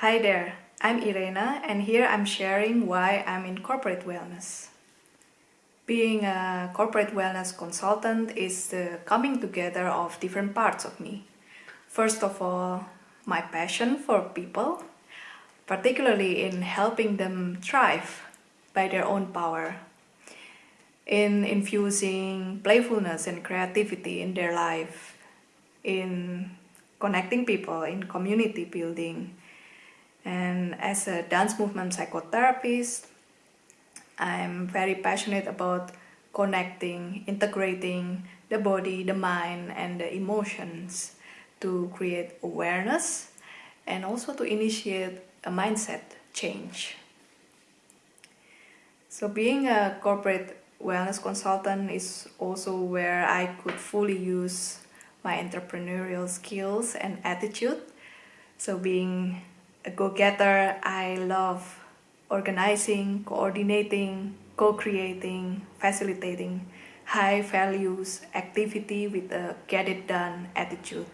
Hi there, I'm Irena and here I'm sharing why I'm in corporate wellness. Being a corporate wellness consultant is the coming together of different parts of me. First of all, my passion for people, particularly in helping them thrive by their own power, in infusing playfulness and creativity in their life, in connecting people, in community building, and as a dance movement psychotherapist, I'm very passionate about connecting, integrating the body, the mind, and the emotions to create awareness and also to initiate a mindset change. So being a corporate wellness consultant is also where I could fully use my entrepreneurial skills and attitude. So being a go-getter, I love organizing, coordinating, co-creating, facilitating high values activity with a get it done attitude.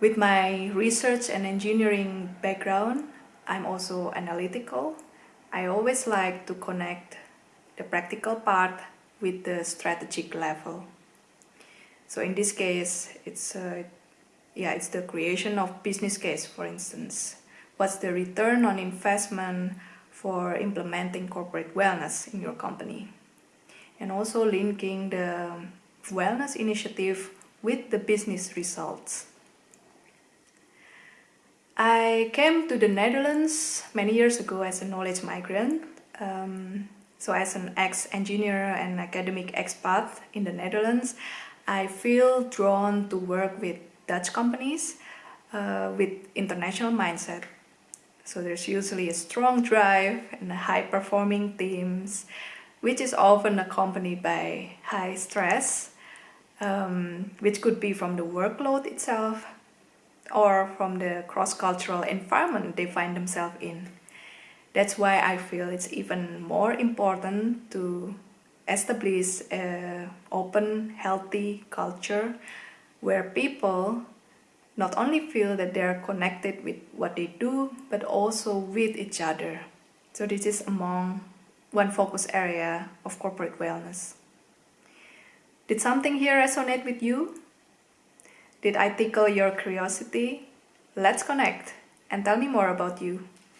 With my research and engineering background, I'm also analytical. I always like to connect the practical part with the strategic level. So in this case, it's uh, yeah, it's the creation of business case, for instance. What's the return on investment for implementing corporate wellness in your company? And also linking the wellness initiative with the business results. I came to the Netherlands many years ago as a knowledge migrant. Um, so as an ex-engineer and academic expat in the Netherlands, I feel drawn to work with Dutch companies uh, with international mindset. So there's usually a strong drive and high-performing teams, which is often accompanied by high stress, um, which could be from the workload itself or from the cross-cultural environment they find themselves in. That's why I feel it's even more important to establish an open, healthy culture where people not only feel that they're connected with what they do, but also with each other. So this is among one focus area of corporate wellness. Did something here resonate with you? Did I tickle your curiosity? Let's connect and tell me more about you.